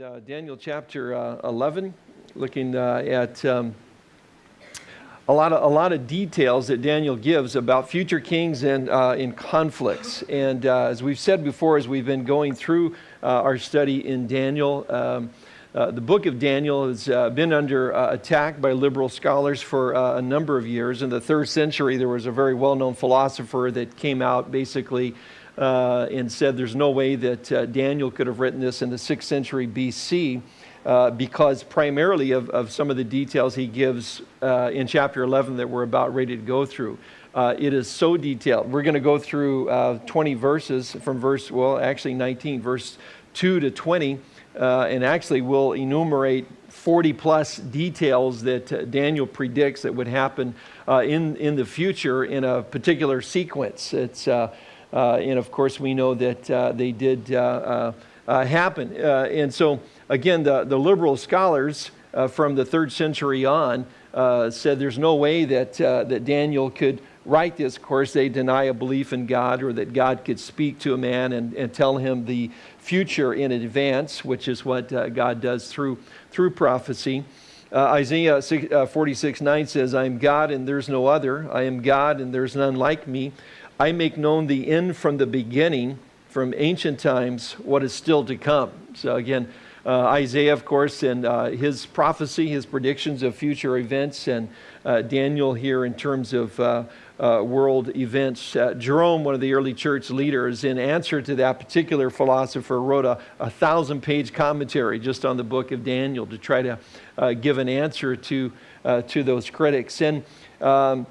uh, Daniel chapter uh, 11, looking uh, at um, a, lot of, a lot of details that Daniel gives about future kings and uh, in conflicts. And uh, as we've said before, as we've been going through uh, our study in Daniel, um, the book of Daniel has been under attack by liberal scholars for a number of years. In the third century, there was a very well known philosopher that came out basically uh, and said there's no way that uh, Daniel could have written this in the 6th century BC uh, because primarily of, of some of the details he gives uh, in chapter 11 that we're about ready to go through. Uh, it is so detailed. We're going to go through uh, 20 verses from verse, well, actually 19, verse 2 to 20, and actually we'll enumerate 40 plus details that Daniel predicts that would happen in, in the future in a particular sequence. It's uh, and of course, we know that uh, they did uh, happen. and so, again, the, the liberal scholars from the third century on said there's no way that, that Daniel could write this. Of course, they deny a belief in God or that God could speak to a man and, and tell him the future in advance, which is what uh, God does through, through prophecy. Uh, Isaiah uh, 46 9 says, I am God and there's no other. I am God and there's none like me. I make known the end from the beginning, from ancient times, what is still to come. So again, uh, Isaiah, of course, and uh, his prophecy, his predictions of future events, and uh, Daniel here in terms of uh, uh, world events. Uh, Jerome, one of the early church leaders, in answer to that particular philosopher, wrote a, a thousand page commentary just on the book of Daniel to try to give an answer to, to those critics. And um,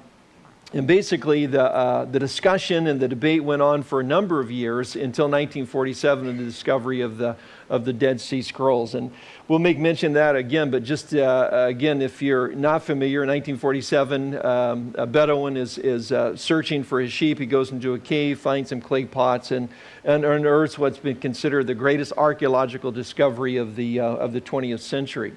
and basically, the, uh, the discussion and the debate went on for a number of years until 1947 and the discovery of the, of the Dead Sea Scrolls. And we'll make mention of that again, but just uh, again, if you're not familiar, in 1947, um, a Bedouin is, is uh, searching for his sheep. He goes into a cave, finds some clay pots, and, and unearths what's been considered the greatest archaeological discovery of the, uh, of the 20th century.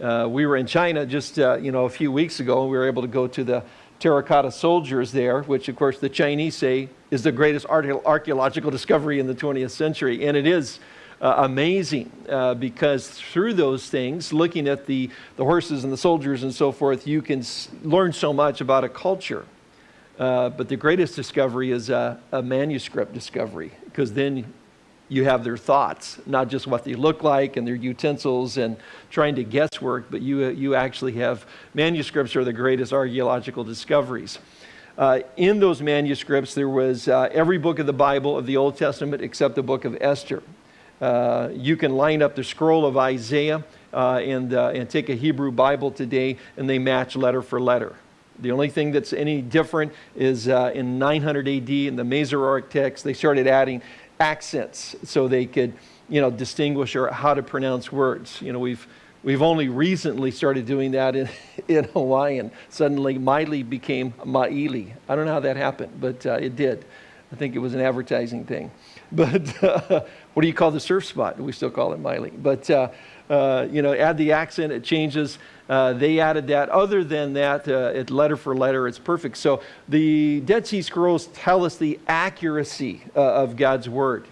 Uh, we were in China just uh, you know a few weeks ago, and we were able to go to the terracotta soldiers there, which of course the Chinese say is the greatest archaeological discovery in the 20th century. And it is uh, amazing uh, because through those things, looking at the, the horses and the soldiers and so forth, you can learn so much about a culture. Uh, but the greatest discovery is a, a manuscript discovery because then you have their thoughts, not just what they look like and their utensils and trying to guesswork, but you, you actually have manuscripts are the greatest archaeological discoveries. Uh, in those manuscripts, there was uh, every book of the Bible of the Old Testament except the book of Esther. Uh, you can line up the scroll of Isaiah uh, and, uh, and take a Hebrew Bible today, and they match letter for letter. The only thing that's any different is uh, in 900 AD in the Masoretic text, they started adding accents so they could, you know, distinguish or how to pronounce words. You know, we've we've only recently started doing that in, in Hawaiian. Suddenly, Miley became Maili. I don't know how that happened, but uh, it did. I think it was an advertising thing. But uh, what do you call the surf spot? We still call it Miley. But, uh, uh, you know, add the accent, it changes. Uh, they added that. Other than that, uh, it letter for letter, it's perfect. So the Dead Sea Scrolls tell us the accuracy uh, of God's Word.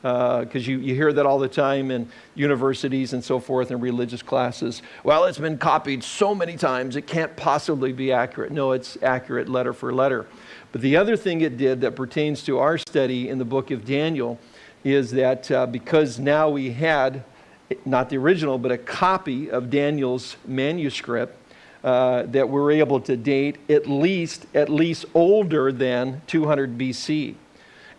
Because uh, you, you hear that all the time in universities and so forth and religious classes. Well, it's been copied so many times, it can't possibly be accurate. No, it's accurate letter for letter. But the other thing it did that pertains to our study in the book of Daniel is that uh, because now we had not the original, but a copy of Daniel's manuscript uh, that we're able to date at least, at least older than 200 BC.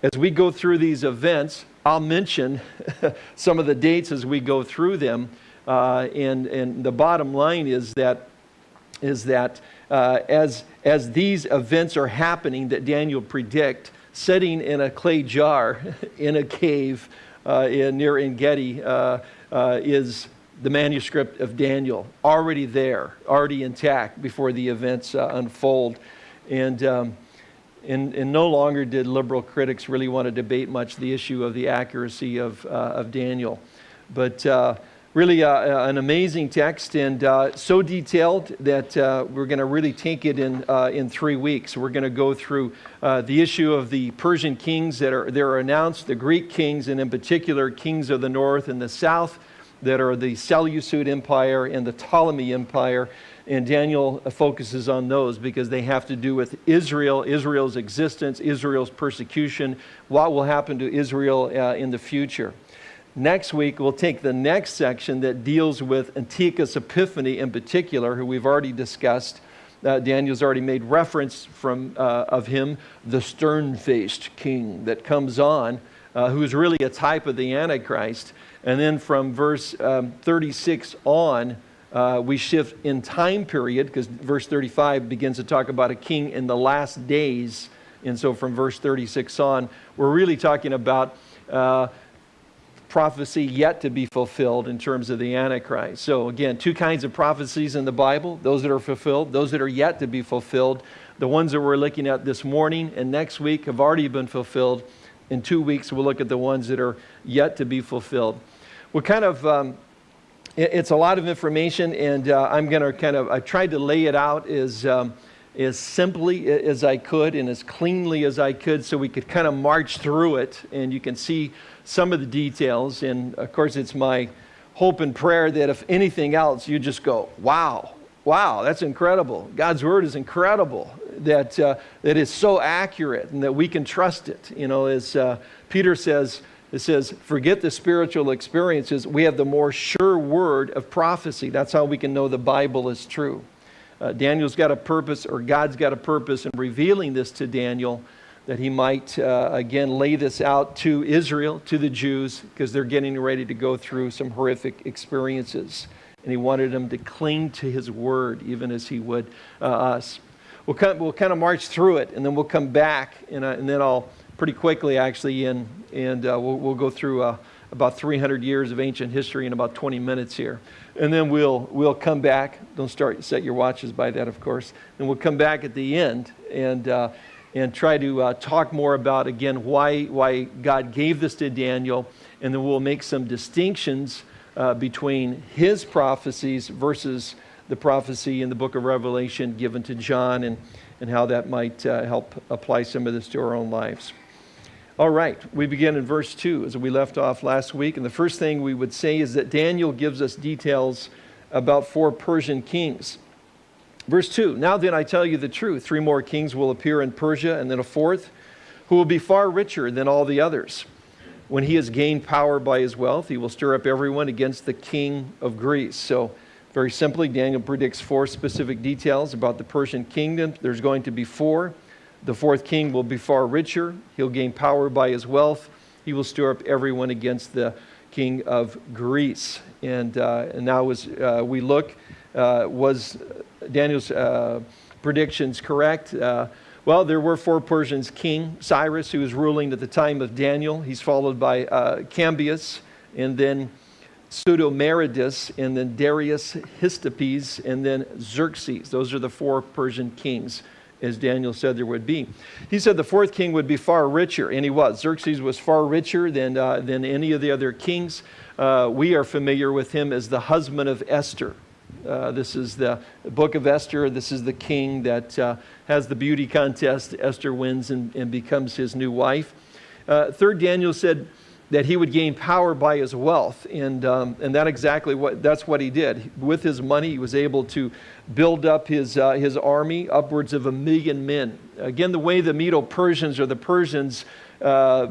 As we go through these events, I'll mention some of the dates as we go through them. Uh, and, and the bottom line is that, is that uh, as, as these events are happening that Daniel predict, sitting in a clay jar in a cave uh, in, near Engedi, uh, is the manuscript of Daniel, already there, already intact before the events uh, unfold. And, um, and, and, no longer did liberal critics really want to debate much the issue of the accuracy of, uh, of Daniel. But uh, really uh, uh, an amazing text and uh, so detailed that uh, we're going to really take it in, uh, in three weeks. We're going to go through uh, the issue of the Persian kings that are, that are announced, the Greek kings, and in particular, kings of the north and the south. that are the Seleucid Empire and the Ptolemy Empire. And Daniel focuses on those because they have to do with Israel, Israel's existence, Israel's persecution, what will happen to Israel in the future. Next week, we'll take the next section that deals with Antiochus Epiphanes in particular, who we've already discussed. Uh, Daniel's already made reference from, uh, of him, the stern faced king that comes on, uh, who is really a type of the Antichrist. And then from verse um, 36 on, uh, we shift in time period because verse 35 begins to talk about a king in the last days. And so from verse 36 on, we're really talking about uh, prophecy yet to be fulfilled in terms of the Antichrist. So, again, two kinds of prophecies in the Bible those that are fulfilled, those that are yet to be fulfilled. The ones that we're looking at this morning and next week have already been fulfilled. In two weeks, we'll look at the ones that are yet to be fulfilled. We're kind of um, it's a lot of information, and uh, I'm going to kind of, I tried to lay it out as, um, as simply as I could and as cleanly as I could so we could kind of march through it and you can see some of the details. And of course, it's my hope and prayer that if anything else, you just go, wow, wow, that's incredible. God's word is incredible, that, uh, that is so accurate and that we can trust it. You know, as uh, Peter says, it says, forget the spiritual experiences. We have the more sure word of prophecy. That's how we can know the Bible is true. Uh, Daniel's got a purpose, or God's got a purpose in revealing this to Daniel that he might, uh, again, lay this out to Israel, to the Jews, because they're getting ready to go through some horrific experiences. And he wanted them to cling to his word, even as he would uh, us. We'll, come, we'll kind of march through it, and then we'll come back, and, uh, and then I'll pretty quickly, actually, and, and uh, we'll, we'll go through uh, about 300 years of ancient history in about 20 minutes here. And then we'll, we'll come back. Don't start, set your watches by that, of course. And we'll come back at the end and, uh, and try to uh, talk more about, again, why, why God gave this to Daniel. And then we'll make some distinctions uh, between his prophecies versus the prophecy in the book of Revelation given to John and, and how that might uh, help apply some of this to our own lives. All right, we begin in verse 2 as we left off last week. And the first thing we would say is that Daniel gives us details about four Persian kings. Verse 2 Now then, I tell you the truth. Three more kings will appear in Persia, and then a fourth, who will be far richer than all the others. When he has gained power by his wealth, he will stir up everyone against the king of Greece. So, very simply, Daniel predicts four specific details about the Persian kingdom. There's going to be four. The fourth king will be far richer. He'll gain power by his wealth. He will stir up everyone against the king of Greece. And, uh, and now, as uh, we look, uh, was Daniel's uh, predictions correct? Uh, well, there were four Persians King Cyrus, who was ruling at the time of Daniel. He's followed by uh, Cambyses, and then Pseudo-Smerdis, and then Darius Hystaspes, and then Xerxes. Those are the four Persian kings as Daniel said there would be. He said the fourth king would be far richer, and he was. Xerxes was far richer than, uh, than any of the other kings. Uh, we are familiar with him as the husband of Esther. Uh, this is the book of Esther. This is the king that uh, has the beauty contest. Esther wins and, and becomes his new wife. Uh, third, Daniel said, that he would gain power by his wealth. And, um, and that exactly what, that's what he did. With his money, he was able to build up his, uh, his army, upwards of a million men. Again, the way the Medo-Persians or the Persians uh,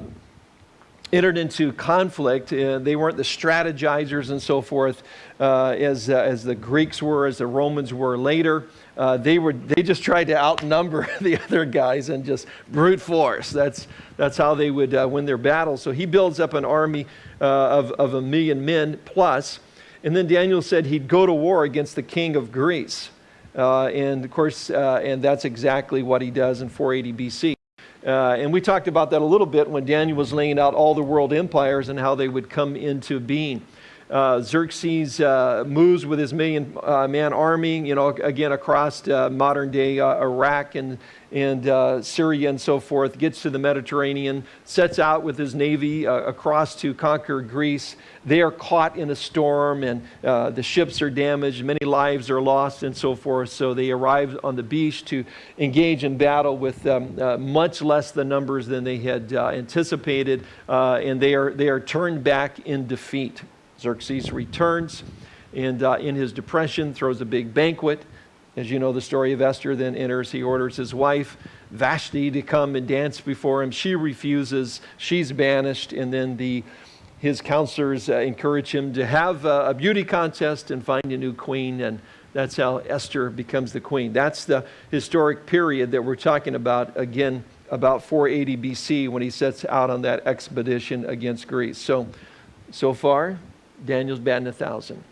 entered into conflict, uh, they weren't the strategizers and so forth uh, as, uh, as the Greeks were, as the Romans were later uh, they, were, they just tried to outnumber the other guys and just brute force. That's, that's how they would uh, win their battles. So he builds up an army uh, of, of a million men plus. And then Daniel said he'd go to war against the king of Greece. And of course, and that's exactly what he does in 480 BC. Uh, and we talked about that a little bit when Daniel was laying out all the world empires and how they would come into being. Uh, Xerxes uh, moves with his million uh, man army, you know, again across uh, modern day uh, Iraq and, and uh, Syria and so forth, gets to the Mediterranean, sets out with his navy across to conquer Greece. They are caught in a storm and the ships are damaged, many lives are lost and so forth. So they arrive on the beach to engage in battle with um, much less the numbers than they had anticipated, and they are, they are turned back in defeat. Xerxes returns and uh, in his depression throws a big banquet. As you know the story of Esther, then enters, he orders his wife, Vashti, to come and dance before him. She refuses, she's banished, and then the, his counselors uh, encourage him to have a, beauty contest and find a new queen, and that's how Esther becomes the queen. That's the historic period that we're talking about, again, about 480 BC when he sets out on that expedition against Greece. So, so far, Daniel's batting a thousand.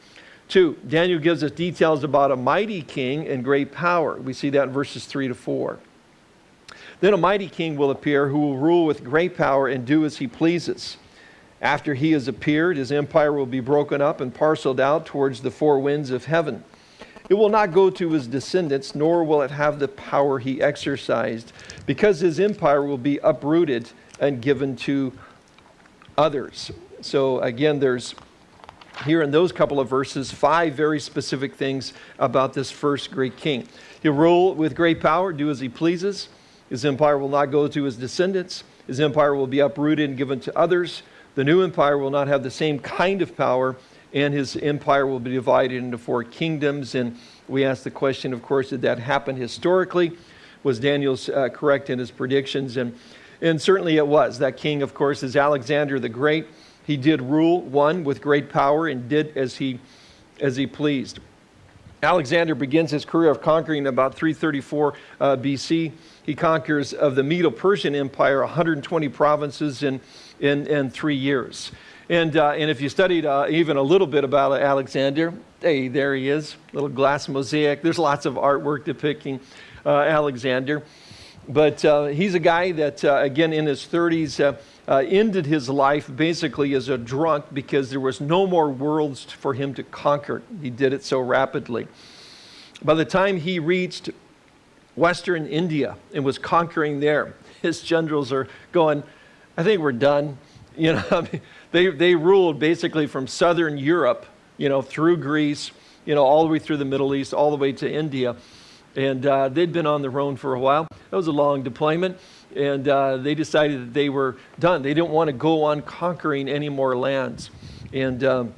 Two, Daniel gives us details about a mighty king and great power. We see that in verses 3 to 4. Then a mighty king will appear who will rule with great power and do as he pleases. After he has appeared, his empire will be broken up and parceled out towards the four winds of heaven. It will not go to his descendants, nor will it have the power he exercised, because his empire will be uprooted and given to others. So again, there's here in those couple of verses five very specific things about this first great king. He'll rule with great power, do as he pleases. His empire will not go to his descendants. His empire will be uprooted and given to others. The new empire will not have the same kind of power, and his empire will be divided into four kingdoms. And we ask the question, of course, did that happen historically? Was Daniel uh, correct in his predictions? And, and certainly it was. That king, of course, is Alexander the Great. He did rule, one, with great power and did as he, as he pleased. Alexander begins his career of conquering about 334 uh, BC. He conquers of the Medo-Persian Empire 120 provinces in, in, in three years. And, uh, and if you studied uh, even a little bit about Alexander, hey, there he is, little glass mosaic. There's lots of artwork depicting uh, Alexander. But uh, he's a guy that, uh, again, in his 30s, uh, ended his life basically as a drunk because there was no more worlds for him to conquer. He did it so rapidly. By the time he reached Western India and was conquering there, his generals are going, I think we're done. You know, they, they ruled basically from Southern Europe, you know, through Greece, you know, all the way through the Middle East, all the way to India. And uh, they'd been on their own for a while. That was a long deployment and uh, they decided that they were done. They didn't want to go on conquering any more lands. And um,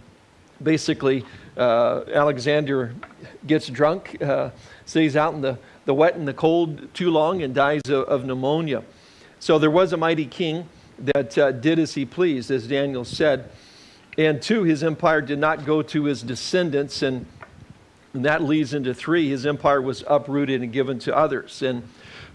basically, uh, Alexander gets drunk, uh, stays out in the, the wet and the cold too long, and dies of, of pneumonia. So there was a mighty king that uh, did as he pleased, as Daniel said. And two, his empire did not go to his descendants, and, and that leads into three, his empire was uprooted and given to others. And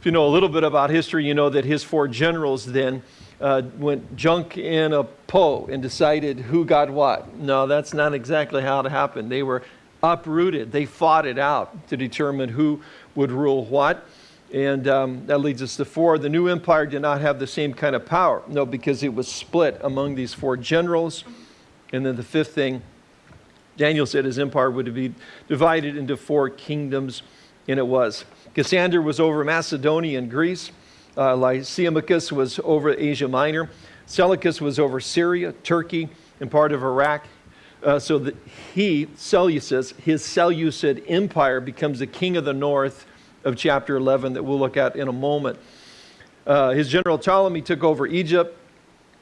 if you know a little bit about history, you know that his four generals then uh, went junk in a po and decided who got what. No, that's not exactly how it happened. They were uprooted. They fought it out to determine who would rule what. And um, that leads us to four. The new empire did not have the same kind of power. No, because it was split among these four generals. And then the fifth thing, Daniel said his empire would be divided into four kingdoms, and it was. Cassander was over Macedonia and Greece. Uh, Lysimachus was over Asia Minor. Seleucus was over Syria, Turkey, and part of Iraq. Uh, so that he, Seleucus, his Seleucid empire becomes the king of the north of chapter 11 that we'll look at in a moment. Uh, his general Ptolemy took over Egypt,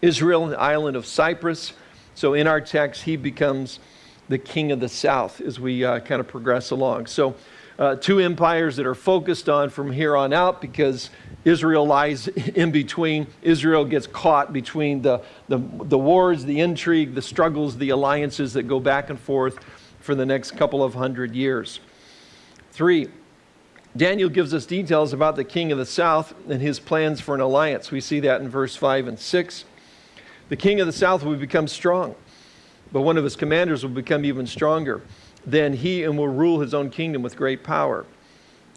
Israel, and the island of Cyprus. So in our text, he becomes the king of the south as we uh, kind of progress along. So uh, two empires that are focused on from here on out because Israel lies in between. Israel gets caught between the, the, the wars, the intrigue, the struggles, the alliances that go back and forth for the next couple of hundred years. Three, Daniel gives us details about the king of the south and his plans for an alliance. We see that in verse 5 and 6. The king of the south will become strong, but one of his commanders will become even stronger then he and will rule his own kingdom with great power.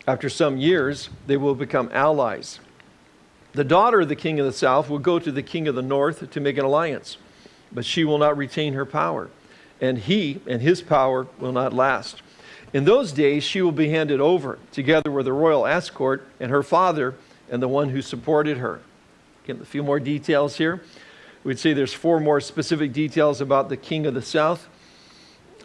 After some years, they will become allies. The daughter of the king of the south will go to the king of the north to make an alliance, but she will not retain her power, and he and his power will not last. In those days, she will be handed over, together with the royal escort and her father and the one who supported her. Again, a few more details here. We'd say there's four more specific details about the king of the south.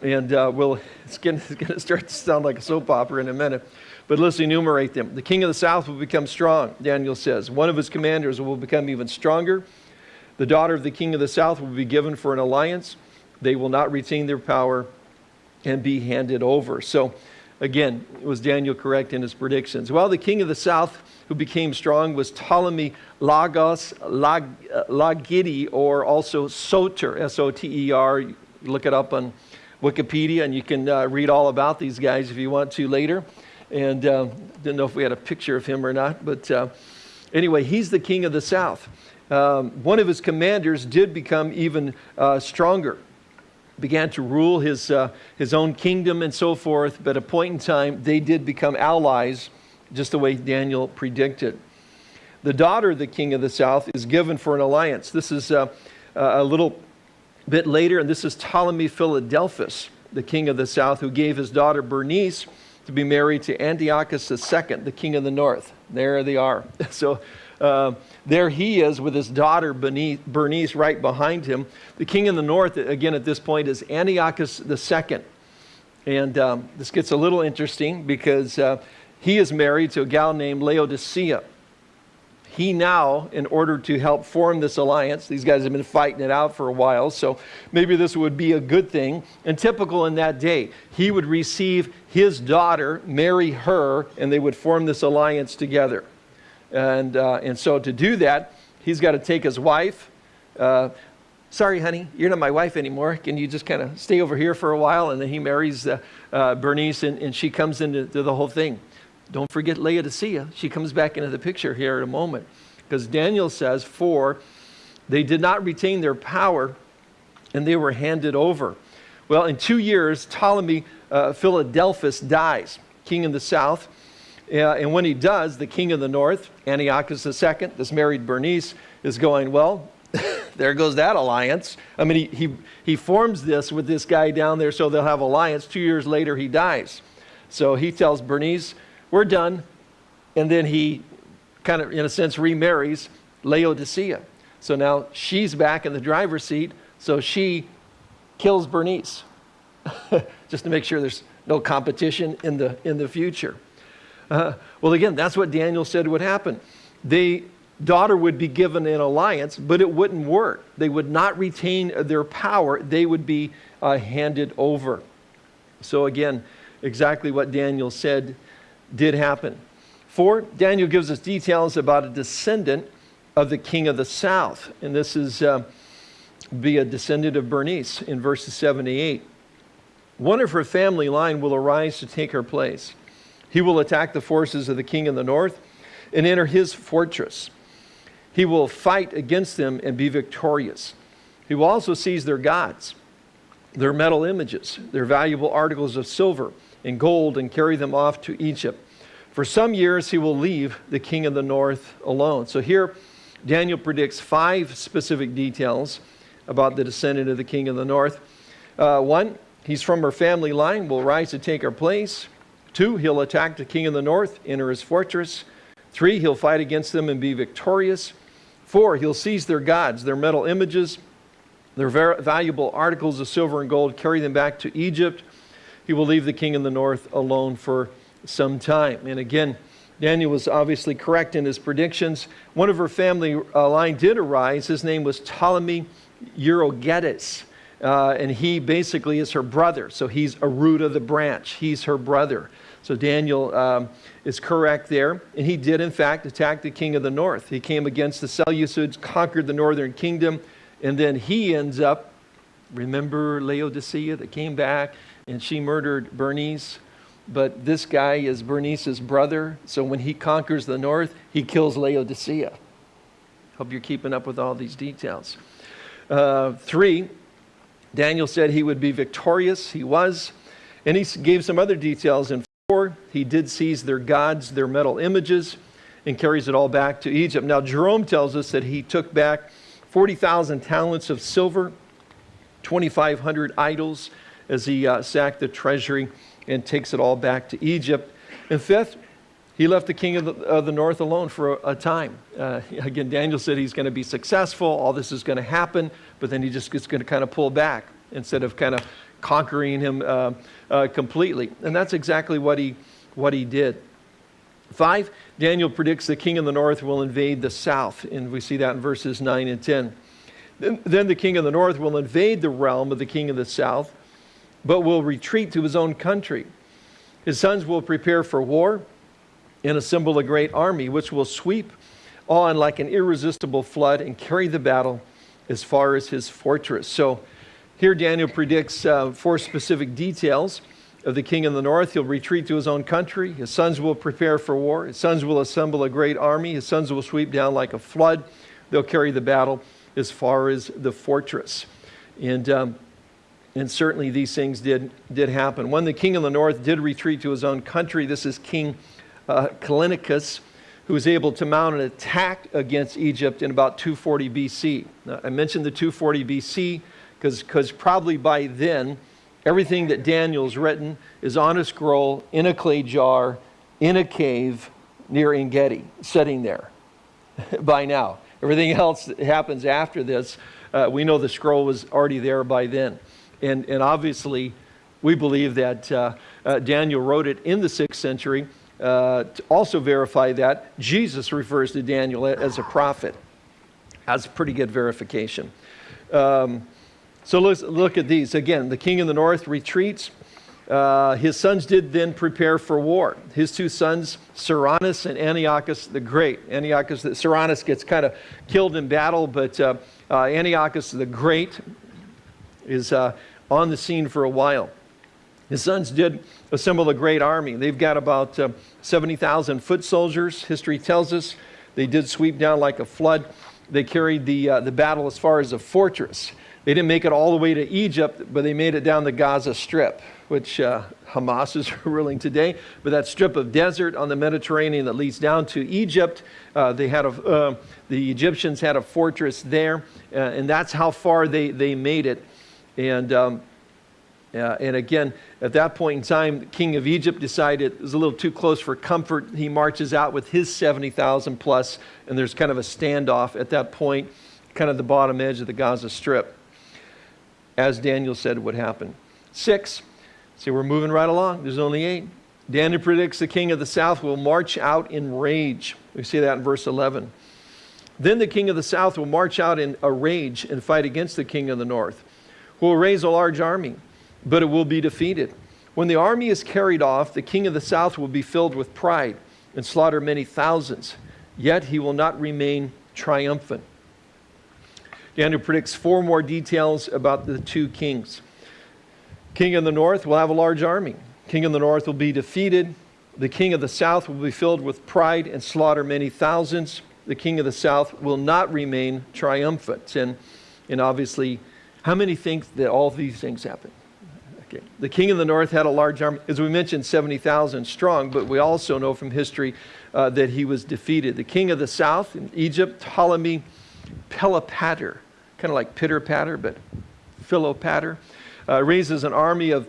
And uh, we'll, it's going to start to sound like a soap opera in a minute. But let's enumerate them. The king of the south will become strong, Daniel says. One of his commanders will become even stronger. The daughter of the king of the south will be given for an alliance. They will not retain their power and be handed over. So, again, was Daniel correct in his predictions? Well, the king of the south who became strong was Ptolemy Lagos Lag, Lagidi, or also Soter, S O T E R. Look it up on Wikipedia, and you can uh, read all about these guys if you want to later. And uh, didn't know if we had a picture of him or not, but uh, anyway, he's the king of the south. Um, one of his commanders did become even uh, stronger began to rule his, uh, his own kingdom and so forth, but at a point in time, they did become allies, just the way Daniel predicted. The daughter of the king of the south is given for an alliance. This is uh, a little bit later, and this is Ptolemy Philadelphus, the king of the south, who gave his daughter Bernice to be married to Antiochus II, the king of the north. There they are. So uh, there he is with his daughter Bernice right behind him. The king of the north, again at this point, is Antiochus II. And um, this gets a little interesting because uh, he is married to a gal named Laodicea. He now, in order to help form this alliance, these guys have been fighting it out for a while, so maybe this would be a good thing. And typical in that day, he would receive his daughter, marry her, and they would form this alliance together. And, uh, and so to do that, he's got to take his wife. Uh, Sorry, honey, you're not my wife anymore. Can you just kind of stay over here for a while? And then he marries uh, uh, Bernice, and, and she comes into the whole thing. Don't forget Laodicea. She comes back into the picture here in a moment. Because Daniel says, For they did not retain their power, and they were handed over. Well, in two years, Ptolemy uh, Philadelphus dies, king in the south. Uh, and when he does, the king of the north, Antiochus II, this married Bernice, is going, well, there goes that alliance. I mean, he, he, he forms this with this guy down there so they'll have alliance. Two years later, he dies. So he tells Bernice, we're done. And then he kind of, in a sense, remarries Laodicea. So now she's back in the driver's seat. So she kills Bernice just to make sure there's no competition in the, in the future. Uh, well, again, that's what Daniel said would happen. The daughter would be given an alliance, but it wouldn't work. They would not retain their power, they would be uh, handed over. So, again, exactly what Daniel said did happen. Four, Daniel gives us details about a descendant of the king of the south. And this is uh, be a descendant of Bernice in verses 78. One of her family line will arise to take her place. He will attack the forces of the king of the north and enter his fortress. He will fight against them and be victorious. He will also seize their gods, their metal images, their valuable articles of silver and gold, and carry them off to Egypt. For some years, he will leave the king of the north alone. So here, Daniel predicts five specific details about the descendant of the king of the north. Uh, one, he's from her family line, will rise to take her place. Two, he'll attack the king of the north, enter his fortress. Three, he'll fight against them and be victorious. Four, he'll seize their gods, their metal images, their valuable articles of silver and gold, carry them back to Egypt. He will leave the king in the north alone for some time. And again, Daniel was obviously correct in his predictions. One of her family uh, line did arise. His name was Ptolemy Euergetes. Uh, and he basically is her brother. So he's a root of the branch. He's her brother. So Daniel um, is correct there. And he did, in fact, attack the king of the north. He came against the Seleucids, conquered the northern kingdom, and then he ends up, remember Laodicea that came back and she murdered Bernice? But this guy is Bernice's brother. So when he conquers the north, he kills Laodicea. Hope you're keeping up with all these details. Uh, three, Daniel said he would be victorious. He was. And he gave some other details in 4. He did seize their gods, their metal images, and carries it all back to Egypt. Now, Jerome tells us that he took back 40,000 talents of silver, 2,500 idols, as he uh, sacked the treasury and takes it all back to Egypt. And fifth, he left the king of the, of the north alone for a, a time. Uh, again, Daniel said he's going to be successful, all this is going to happen, but then he just is going to kind of pull back instead of kind of conquering him uh, uh, completely. And that's exactly what he, what he did. Five, Daniel predicts the king of the north will invade the south, and we see that in verses 9 and 10. Then, then the king of the north will invade the realm of the king of the south, but will retreat to his own country. His sons will prepare for war and assemble a great army, which will sweep on like an irresistible flood and carry the battle as far as his fortress. So here Daniel predicts uh, four specific details of the king in the north. He'll retreat to his own country. His sons will prepare for war. His sons will assemble a great army. His sons will sweep down like a flood. They'll carry the battle as far as the fortress. And, um, and certainly these things did, did happen. When the king of the north did retreat to his own country, this is King uh, Callinicus, who was able to mount an attack against Egypt in about 240 BC. Now, I mentioned the 240 BC because probably by then, everything that Daniel's written is on a scroll, in a clay jar, in a cave near Engedi, sitting there by now. Everything else that happens after this, uh, we know the scroll was already there by then. And, and obviously, we believe that uh, uh, Daniel wrote it in the 6th century. Uh, to also verify that, Jesus refers to Daniel as a prophet. That's pretty good verification. Um, so let's look at these. Again, the king of the north retreats. Uh, his sons did then prepare for war. His two sons, Ceraunus and Antiochus the Great. Antiochus, Ceraunus gets kind of killed in battle, but uh, uh, Antiochus the Great is uh, on the scene for a while. His sons did assemble a great army. They've got about uh, 70,000 foot soldiers, history tells us. They did sweep down like a flood. They carried the, uh, the battle as far as a fortress. They didn't make it all the way to Egypt, but they made it down the Gaza Strip which uh, Hamas is ruling today, but that strip of desert on the Mediterranean that leads down to Egypt, uh, they had a, uh, the Egyptians had a fortress there, uh, and that's how far they, they made it. And, um, and again, at that point in time, the king of Egypt decided it was a little too close for comfort. He marches out with his 70,000 plus, and there's kind of a standoff at that point, kind of the bottom edge of the Gaza Strip, as Daniel said would happen. Six, See, we're moving right along. There's only eight. Daniel predicts the king of the south will march out in rage. We see that in verse 11. Then the king of the south will march out in a rage and fight against the king of the north, will raise a large army, but it will be defeated. When the army is carried off, the king of the south will be filled with pride and slaughter many thousands, yet he will not remain triumphant. Daniel predicts four more details about the two kings. King of the north will have a large army. King of the north will be defeated. The king of the south will be filled with pride and slaughter many thousands. The king of the south will not remain triumphant. And, and obviously, how many think that all these things happen? Okay. The king of the north had a large army, as we mentioned, 70,000 strong, but we also know from history uh, that he was defeated. The king of the south in Egypt, Ptolemy Philopator, kind of like pitter patter, but Philopator uh, raises an army of,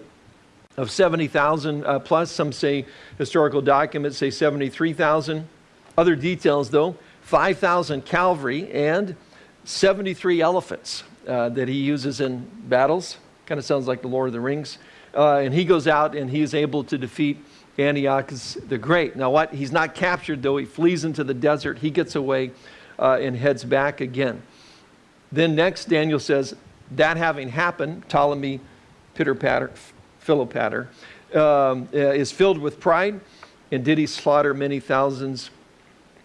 of 70,000 uh, plus. Some say historical documents say 73,000. Other details, though 5,000 cavalry and 73 elephants uh, that he uses in battles. Kind of sounds like the Lord of the Rings. Uh, and he goes out and he is able to defeat Antiochus the Great. Now, what? He's not captured, though. He flees into the desert. He gets away uh, and heads back again. Then, next, Daniel says, that having happened, Ptolemy pitter patter, Philopator, um, uh, is filled with pride. And did he slaughter many thousands?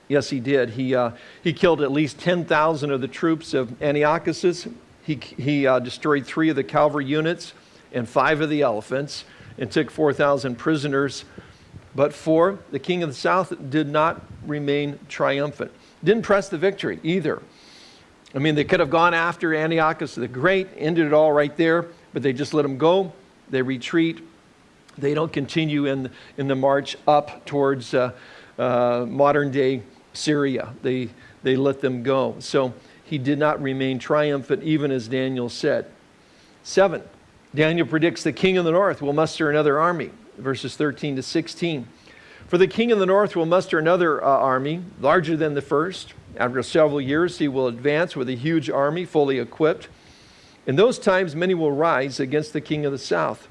Yes, he did. He, uh, he killed at least 10,000 of the troops of Antiochus's. He, he uh, destroyed three of the cavalry units and five of the elephants and took 4,000 prisoners. But four, the king of the south did not remain triumphant. Didn't press the victory either. I mean, they could have gone after Antiochus the Great, ended it all right there, but they just let them go. They retreat. They don't continue in, in the march up towards uh, uh, modern day Syria. They, they let them go. So he did not remain triumphant, even as Daniel said. Seven, Daniel predicts the king of the north will muster another army, verses 13 to 16. For the king of the north will muster another uh, army, larger than the first. After several years, he will advance with a huge army, fully equipped. In those times, many will rise against the king of the south.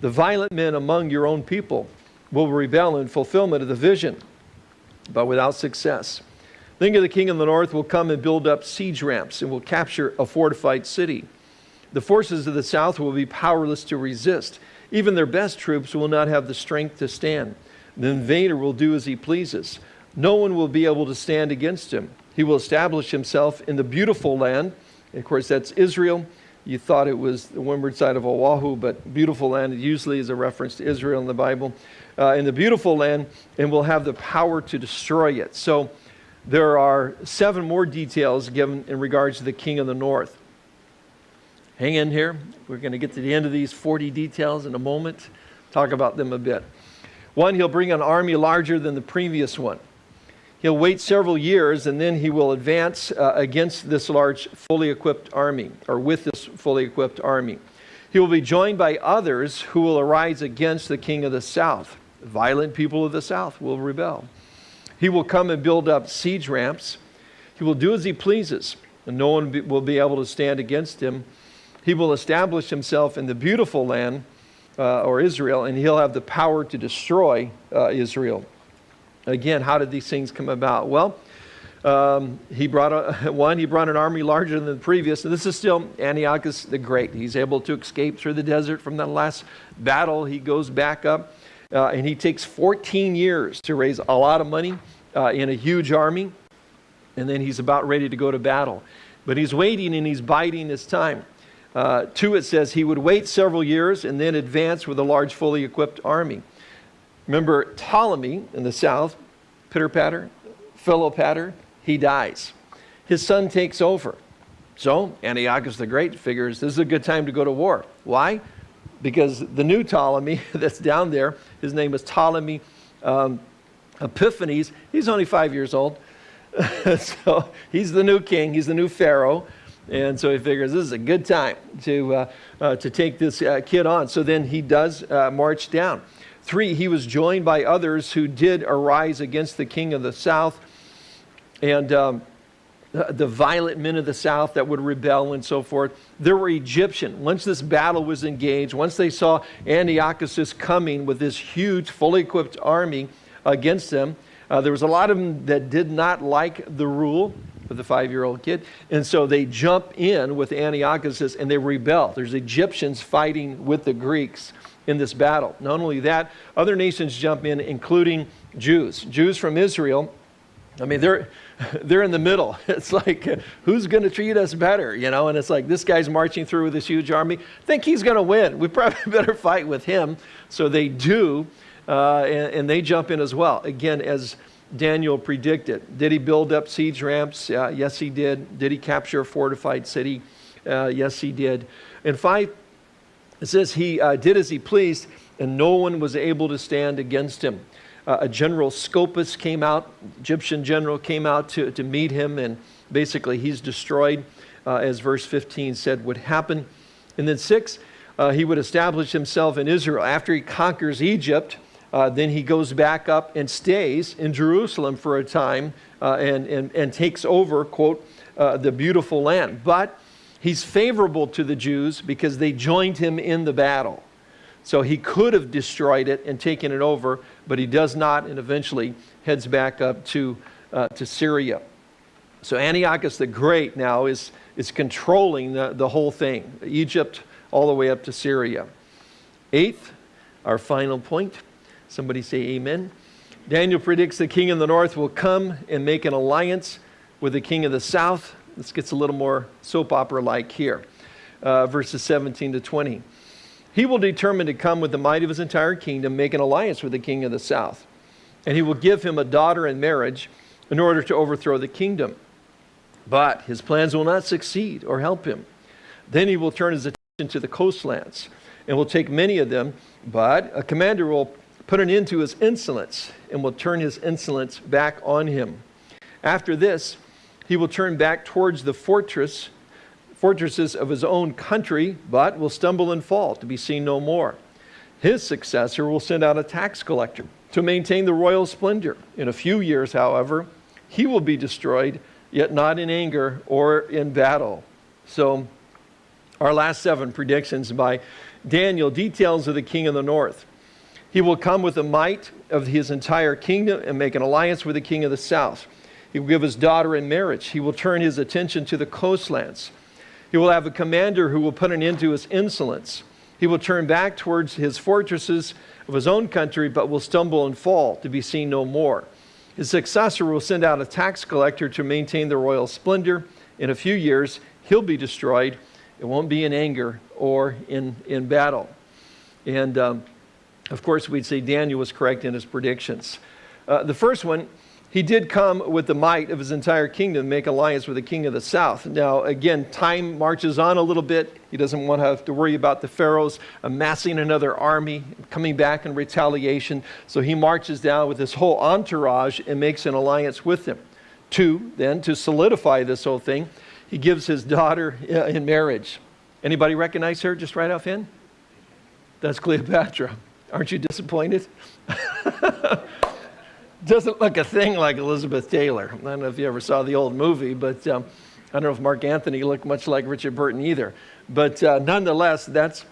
The violent men among your own people will rebel in fulfillment of the vision, but without success. Think of the king of the north will come and build up siege ramps and will capture a fortified city. The forces of the south will be powerless to resist. Even their best troops will not have the strength to stand. The invader will do as he pleases. No one will be able to stand against him. He will establish himself in the beautiful land. of course, that's Israel. You thought it was the windward side of Oahu, but beautiful land usually is a reference to Israel in the Bible. Uh, in the beautiful land, and will have the power to destroy it. So there are seven more details given in regards to the king of the north. Hang in here. We're going to get to the end of these 40 details in a moment, talk about them a bit. One, he'll bring an army larger than the previous one. He'll wait several years and then he will advance uh, against this large, fully equipped army, or with this fully equipped army. He will be joined by others who will arise against the king of the south. Violent people of the south will rebel. He will come and build up siege ramps. He will do as he pleases, and no one will be able to stand against him. He will establish himself in the beautiful land, uh, or Israel, and he'll have the power to destroy uh, Israel. Again, how did these things come about? Well, um, he brought a, one, he brought an army larger than the previous, and this is still Antiochus the Great. He's able to escape through the desert from that last battle. He goes back up, uh, and he takes 14 years to raise a lot of money uh, in a huge army, and then he's about ready to go to battle. But he's waiting and he's biding his time. Uh, two, it says he would wait several years and then advance with a large, fully equipped army. Remember Ptolemy in the south, pitter patter, Philopator, he dies. His son takes over. So Antiochus the Great figures this is a good time to go to war. Why? Because the new Ptolemy that's down there, his name is Ptolemy um, Epiphanes, he's only five years old. so he's the new king, he's the new pharaoh. And so he figures this is a good time to, uh, uh, to take this uh, kid on. So then he does uh, march down. Three, he was joined by others who did arise against the king of the south and um, the violent men of the south that would rebel and so forth. There were Egyptian. Once this battle was engaged, once they saw Antiochus coming with this huge, fully equipped army against them, uh, there was a lot of them that did not like the rule of the five-year-old kid. And so they jump in with Antiochus and they rebel. There's Egyptians fighting with the Greeks in this battle. Not only that, other nations jump in, including Jews. Jews from Israel, I mean, they're, they're in the middle. It's like, who's going to treat us better? You know, and it's like, this guy's marching through with this huge army. Think he's going to win. We probably better fight with him. So they do, uh, and, and, they jump in as well. Again, as Daniel predicted. Did he build up siege ramps? Uh, yes, he did. Did he capture a fortified city? Uh, yes, he did. And five, it says he uh, did as he pleased, and no one was able to stand against him. Uh, a general Scopas came out, Egyptian general came out to, to meet him, and basically he's destroyed, uh, as verse 15 said would happen. And then six, uh, he would establish himself in Israel. After he conquers Egypt, uh, then he goes back up and stays in Jerusalem for a time uh, and, and, and takes over, quote, uh, the beautiful land. But He's favorable to the Jews because they joined him in the battle. So he could have destroyed it and taken it over, but he does not and eventually heads back up to, uh, to Syria. So Antiochus the Great now is, is controlling the, the whole thing, Egypt all the way up to Syria. Eighth, our final point. Somebody say amen. Daniel predicts the king of the north will come and make an alliance with the king of the south this gets a little more soap opera like here, uh, verses 17 to 20. He will determine to come with the might of his entire kingdom, make an alliance with the king of the south. And he will give him a daughter in marriage in order to overthrow the kingdom. But his plans will not succeed or help him. Then he will turn his attention to the coastlands and will take many of them. But a commander will put an end to his insolence and will turn his insolence back on him. After this, he will turn back towards the fortress, fortresses of his own country, but will stumble and fall to be seen no more. His successor will send out a tax collector to maintain the royal splendor. In a few years, however, he will be destroyed, yet not in anger or in battle. So, our last seven predictions by Daniel details of the king of the north. He will come with the might of his entire kingdom and make an alliance with the king of the south. He will give his daughter in marriage. He will turn his attention to the coastlands. He will have a commander who will put an end to his insolence. He will turn back towards his fortresses of his own country, but will stumble and fall to be seen no more. His successor will send out a tax collector to maintain the royal splendor. In a few years, he'll be destroyed. It won't be in anger or in, in battle. And um, of course, we'd say Daniel was correct in his predictions. Uh, the first one, he did come with the might of his entire kingdom, make alliance with the king of the south. Now, again, time marches on a little bit. He doesn't want to have to worry about the pharaohs amassing another army, coming back in retaliation. So he marches down with his whole entourage and makes an alliance with them. Two, then, to solidify this whole thing, he gives his daughter uh, in marriage. Anybody recognize her just right off in? That's Cleopatra. Aren't you disappointed? Doesn't look a thing like Elizabeth Taylor. I don't know if you ever saw the old movie, but um, I don't know if Mark Antony looked much like Richard Burton either. But uh, nonetheless, that's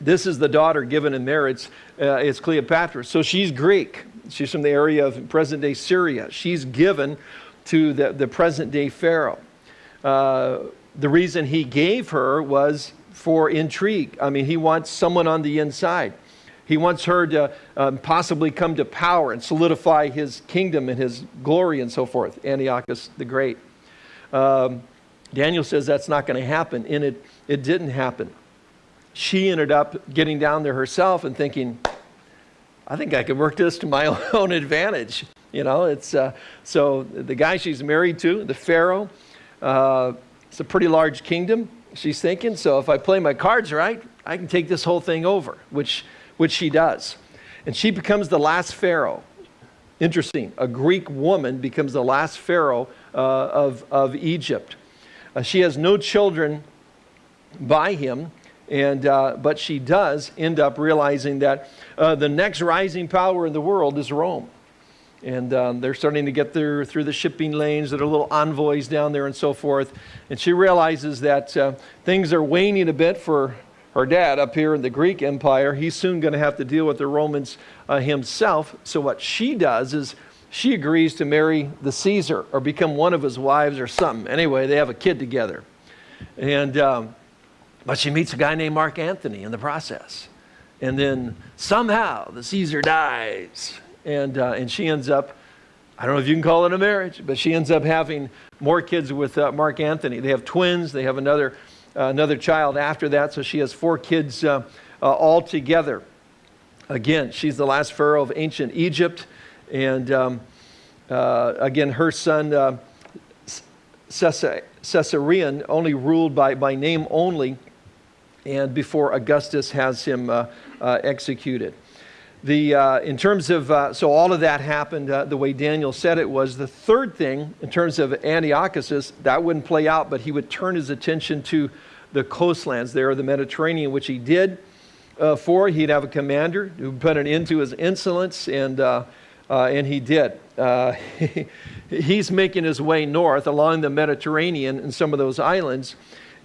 this is the daughter given in marriage. Uh, it's Cleopatra. So she's Greek. She's from the area of present day Syria. She's given to the, the present day Pharaoh. Uh, the reason he gave her was for intrigue. I mean, he wants someone on the inside. He wants her to um, possibly come to power and solidify his kingdom and his glory and so forth. Antiochus the Great. Um, Daniel says that's not going to happen, and it, it didn't happen. She ended up getting down there herself and thinking, I think I could work this to my own advantage. You know, it's uh, so the guy she's married to, the Pharaoh, uh, it's a pretty large kingdom. She's thinking, so if I play my cards right, I can take this whole thing over, which which she does. And she becomes the last Pharaoh. Interesting. A Greek woman becomes the last Pharaoh uh, of, of Egypt. Uh, she has no children by him, and, uh, but she does end up realizing that uh, the next rising power in the world is Rome. And um, they're starting to get there through the shipping lanes that are little envoys down there and so forth. And she realizes that uh, things are waning a bit for her dad up here in the Greek Empire, he's soon going to have to deal with the Romans uh, himself. So what she does is she agrees to marry the Caesar or become one of his wives or something. Anyway, they have a kid together. And, um, but she meets a guy named Mark Antony in the process. And then somehow the Caesar dies. And, uh, and she ends up, I don't know if you can call it a marriage, but she ends up having more kids with uh, Mark Antony. They have twins. They have another another child after that. So she has four kids uh, uh, all together. Again, she's the last pharaoh of ancient Egypt. And um, again, her son, Caesarion, only ruled by, by name only, and before Augustus has him uh, uh, executed. The, uh, in terms of, so all of that happened the way Daniel said it was. The third thing, in terms of Antiochus, that wouldn't play out, but he would turn his attention to the coastlands there the Mediterranean, which he did uh, for. He'd have a commander who put an end to his insolence, and, uh, uh, and he did. Uh, he's making his way north along the Mediterranean and some of those islands,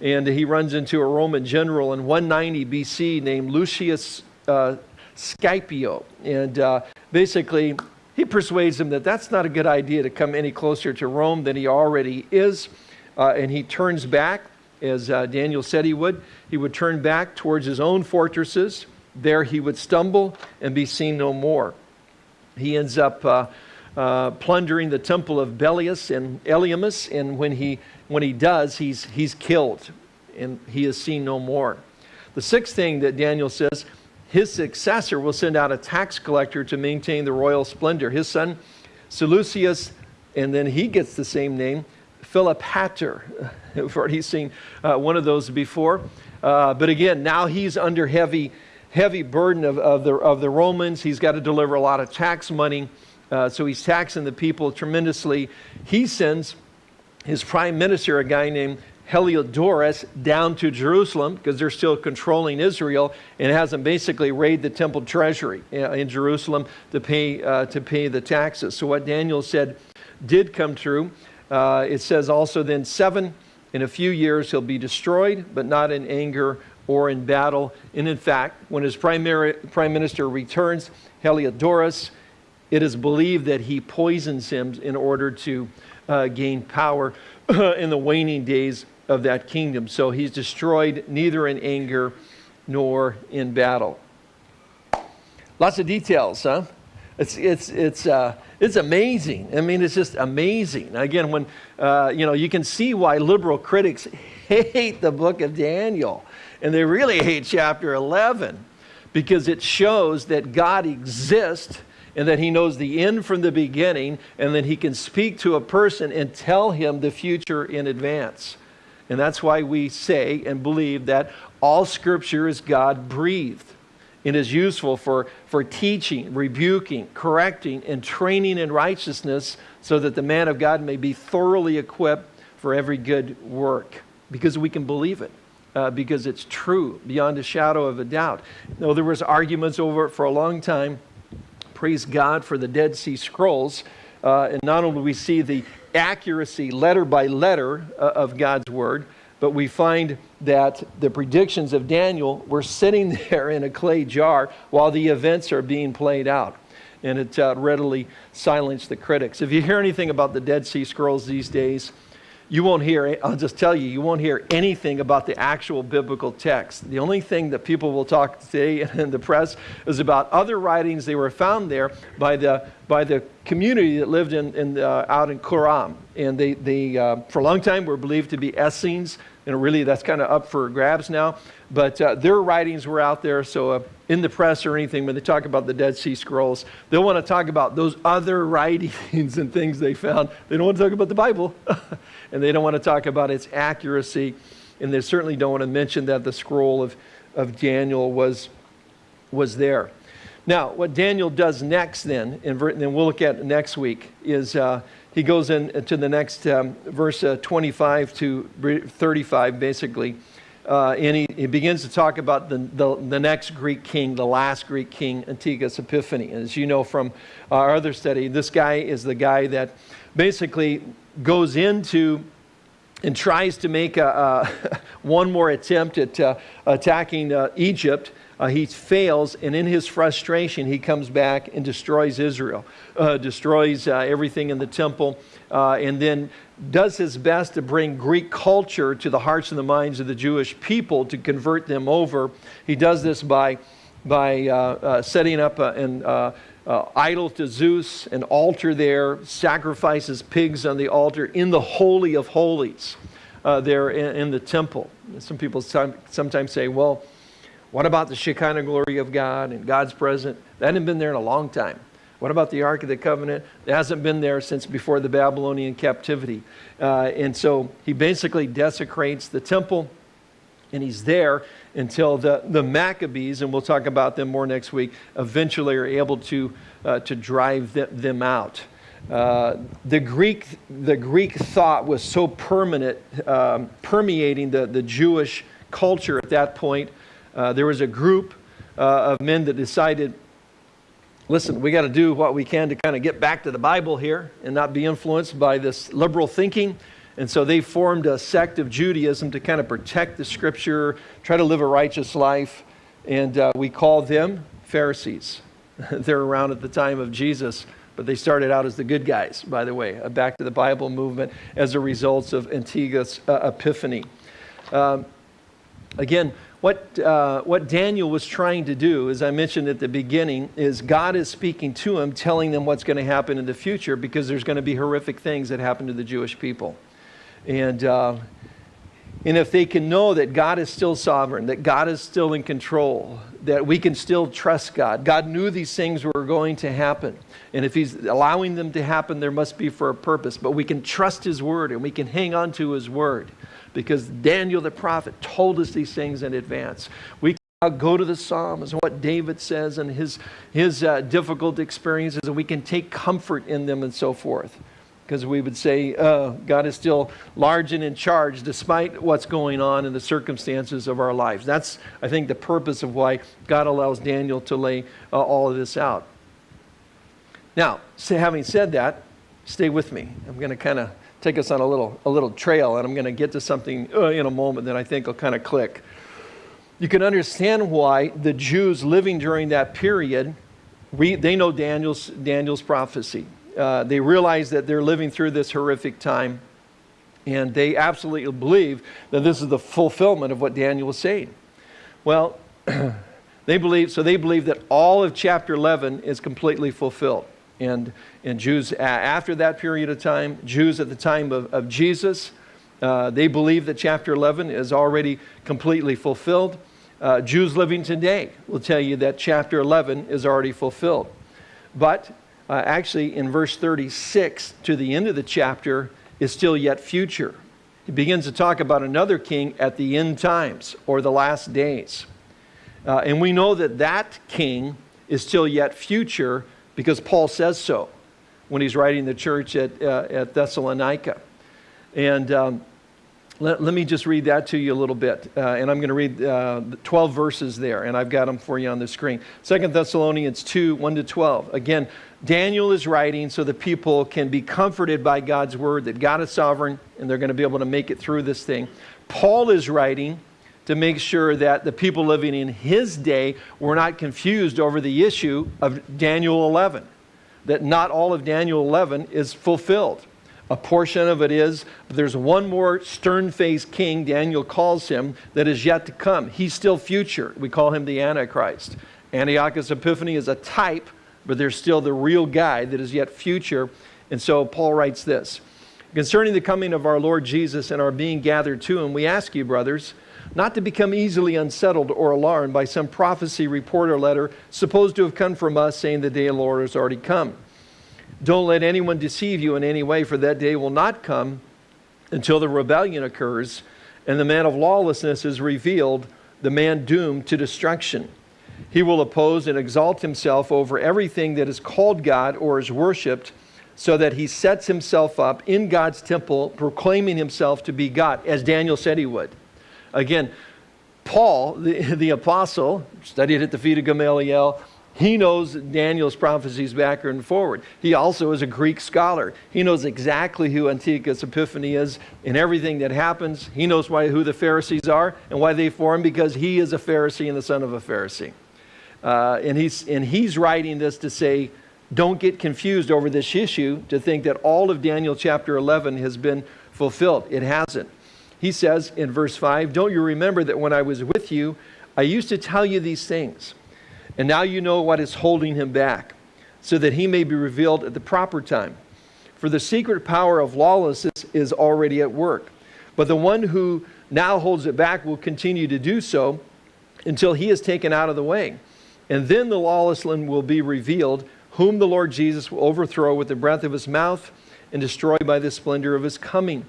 and he runs into a Roman general in 190 BC named Lucius uh, Scipio. And uh, basically, he persuades him that that's not a good idea to come any closer to Rome than he already is. and he turns back as uh, Daniel said he would. He would turn back towards his own fortresses. There he would stumble and be seen no more. He ends up uh, uh, plundering the temple of Belus and Elymais, and when he, when he does, he's, he's killed and he is seen no more. The sixth thing that Daniel says, his successor will send out a tax collector to maintain the royal splendor. His son, Seleucus, and then he gets the same name, Philopator. We've already seen uh, one of those before. Uh, but again, now he's under heavy, heavy burden of, of, the, of the Romans. He's got to deliver a lot of tax money. Uh, so he's taxing the people tremendously. He sends his prime minister, a guy named Heliodorus, down to Jerusalem because they're still controlling Israel and has them basically raid the temple treasury uh, in Jerusalem to pay, uh, to pay the taxes. So what Daniel said did come true. Uh, it says also then seven, in a few years he'll be destroyed, but not in anger or in battle. And in fact, when his primary, prime minister returns, Heliodorus it is believed that he poisons him in order to uh, gain power in the waning days of that kingdom. So he's destroyed neither in anger nor in battle. Lots of details, huh? It's, it's, it's, uh, it's amazing. I mean, it's just amazing. Again, when, uh, you know, you can see why liberal critics hate the book of Daniel. And they really hate chapter 11 because it shows that God exists and that he knows the end from the beginning and that he can speak to a person and tell him the future in advance. And that's why we say and believe that all scripture is God breathed and is useful for, for teaching, rebuking, correcting, and training in righteousness so that the man of God may be thoroughly equipped for every good work because we can believe it. Uh, because it's true beyond a shadow of a doubt. Though there was arguments over it for a long time, praise God for the Dead Sea Scrolls. Uh, and not only we see the accuracy letter by letter uh, of God's word, but we find that the predictions of Daniel were sitting there in a clay jar while the events are being played out. And it uh, readily silenced the critics. If you hear anything about the Dead Sea Scrolls these days, you won't hear, I'll just tell you, you won't hear anything about the actual biblical text. The only thing that people will talk today in the press is about other writings they were found there by the, by the community that lived in, in, uh, out in Qumran. And they, they uh, for a long time, were believed to be Essenes. And really, that's kind of up for grabs now. But uh, their writings were out there, so uh, in the press or anything, when they talk about the Dead Sea Scrolls, they'll want to talk about those other writings and things they found. They don't want to talk about the Bible, and they don't want to talk about its accuracy. And they certainly don't want to mention that the scroll of, of Daniel was, was there. Now, what Daniel does next, then, and then we'll look at next week, is uh, he goes into the next um, verse uh, 25 to 35, basically. Uh, and he, he, begins to talk about the, the, the, next Greek king, the last Greek king, Antiochus Epiphanes. As you know from our other study, this guy is the guy that basically goes into and tries to make a, a one more attempt at uh, attacking uh, Egypt uh, he fails, and in his frustration, he comes back and destroys Israel, uh, destroys uh, everything in the temple, uh, and then does his best to bring Greek culture to the hearts and the minds of the Jewish people to convert them over. He does this by, by uh, uh, setting up an idol to Zeus, an altar there, sacrifices pigs on the altar in the Holy of Holies there in, in, the temple. Some people sometimes say, well, what about the Shekinah glory of God and God's presence? That hadn't been there in a long time. What about the Ark of the Covenant? It hasn't been there since before the Babylonian captivity. Uh, and so he basically desecrates the temple, and he's there until the, the Maccabees, and we'll talk about them more next week, eventually are able to, uh, to drive them, them out. Uh, the, Greek, the Greek thought was so permanent, um, permeating the, the Jewish culture at that point uh, there was a group uh, of men that decided, listen, we got to do what we can to kind of get back to the Bible here and not be influenced by this liberal thinking. And so they formed a sect of Judaism to kind of protect the scripture, try to live a righteous life. And uh, we call them Pharisees. They're around at the time of Jesus, but they started out as the good guys, by the way, a back to the Bible movement as a result of Antiochus uh, Epiphanes. Um, again, what, uh, what Daniel was trying to do, as I mentioned at the beginning, is God is speaking to him, telling them what's going to happen in the future because there's going to be horrific things that happen to the Jewish people. And, uh, and if they can know that God is still sovereign, that God is still in control, that we can still trust God. God knew these things were going to happen. And if He's allowing them to happen, there must be for a purpose. But we can trust His word and we can hang on to His word because Daniel the prophet told us these things in advance. We can go to the Psalms and what David says and his, his uh, difficult experiences, and we can take comfort in them and so forth. Because we would say uh, God is still large and in charge despite what's going on in the circumstances of our lives. That's, I think, the purpose of why God allows Daniel to lay uh, all of this out. Now, having said that, stay with me. I'm going to kind of take us on a little, a little trail, and I'm going to get to something uh, in a moment that I think will kind of click. You can understand why the Jews living during that period we, they know Daniel's, Daniel's prophecy. Uh, they realize that they're living through this horrific time, and they absolutely believe that this is the fulfillment of what Daniel was saying. Well, they believe, so they believe that all of chapter 11 is completely fulfilled. And, and Jews, after that period of time, Jews at the time of, of Jesus, uh, they believe that chapter 11 is already completely fulfilled. Uh, Jews living today will tell you that chapter 11 is already fulfilled. But uh, actually, in verse 36 to the end of the chapter, is still yet future. He begins to talk about another king at the end times or the last days. Uh, and we know that that king is still yet future because Paul says so when he's writing the church at, uh, at Thessalonica. And um, let, let, me just read that to you a little bit. Uh, and I'm going to read uh, 12 verses there, and I've got them for you on the screen. Second Thessalonians 2 1 to 12. Again, Daniel is writing so the people can be comforted by God's word, that God is sovereign, and they're going to be able to make it through this thing. Paul is writing to make sure that the people living in his day were not confused over the issue of Daniel 11, that not all of Daniel 11 is fulfilled. A portion of it is, but there's one more stern faced king, Daniel calls him, that is yet to come. He's still future. We call him the Antichrist. Antiochus Epiphanes is a type, but there's still the real guy that is yet future. And so Paul writes this Concerning the coming of our Lord Jesus and our being gathered to him, we ask you, brothers, not to become easily unsettled or alarmed by some prophecy, report, or letter supposed to have come from us saying the day of the Lord has already come. Don't let anyone deceive you in any way, for that day will not come until the rebellion occurs and the man of lawlessness is revealed, the man doomed to destruction. He will oppose and exalt himself over everything that is called God or is worshiped, so that he sets himself up in God's temple, proclaiming himself to be God, as Daniel said he would. Again, Paul, the, the apostle, studied at the feet of Gamaliel. He knows Daniel's prophecies backward and forward. He also is a Greek scholar. He knows exactly who Antiochus Epiphanes is and everything that happens. He knows why, who the Pharisees are and why they form because he is a Pharisee and the son of a Pharisee. Uh, and, he's, and he's writing this to say, don't get confused over this issue to think that all of Daniel chapter 11 has been fulfilled. It hasn't. He says in verse 5 Don't you remember that when I was with you, I used to tell you these things? And now you know what is holding him back, so that he may be revealed at the proper time. For the secret power of lawlessness is already at work. But the one who now holds it back will continue to do so until he is taken out of the way. And then the lawless one will be revealed, whom the Lord Jesus will overthrow with the breath of his mouth and destroy by the splendor of his coming.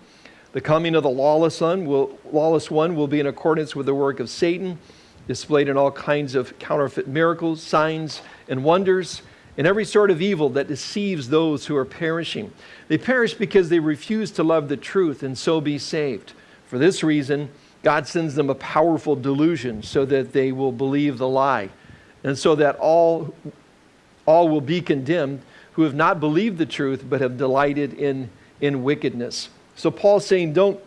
The coming of the lawless one, will, lawless one will be in accordance with the work of Satan, displayed in all kinds of counterfeit miracles, signs, and wonders, and every sort of evil that deceives those who are perishing. They perish because they refuse to love the truth and so be saved. For this reason, God sends them a powerful delusion so that they will believe the lie, and so that all, all will be condemned who have not believed the truth but have delighted in, in wickedness. So Paul's saying, don't,